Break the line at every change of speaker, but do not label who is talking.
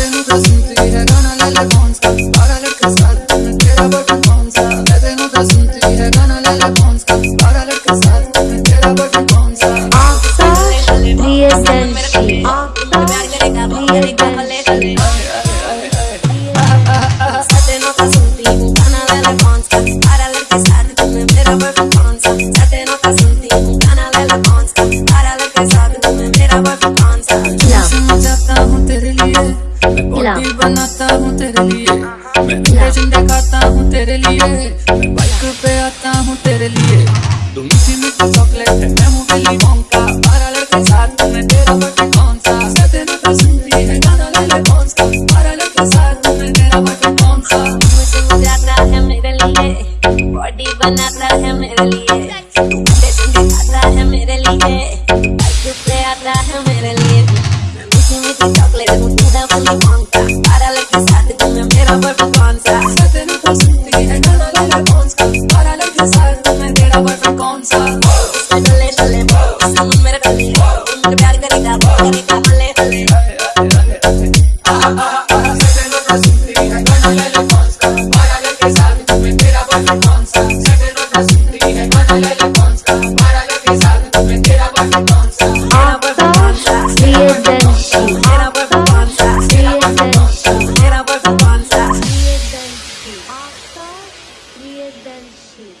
तेनू तो सुनती है गाना ले ले कौन सा बारह बॉडी बनाता हूँ तेरे लिए मैं झंडे खाता हूँ तेरे लिए मैं बाइक पे आता हूँ तेरे लिए तू मीठी मीठी चॉकलेट है मैं हूँ विली वोंका बारह लड़के साथ में तेरा बटन कौन सा मैं तेरे तो सुनती है गाना ले ले कौन सा बारह लड़के साथ में तेरा बटन कौन सा
बॉडी बनाता है मेरे लिए अंडे खाता है मेरे लिए बाइक पे आता है मेरे लिए मैं मीठी मीठी चॉकलेट हूँ है वो कौन सा पारा लगी साथ तुम्हें मेरा बर्फ़ कौन सा
सदन को सुनती है गाना लगा कौन सा पारा लगी साथ तुम्हें तेरा बर्फ़ कौन सा
चले चले हम मेरे गली तुम मुझे प्यार करेगा करेगा हले हले
सदन को सुनती है गाना लगा कौन सा पारा लगी साथ तुम्हें तेरा बर्फ़ कौन सा सदन को सुनती है गाना लगा कौन सा
следующий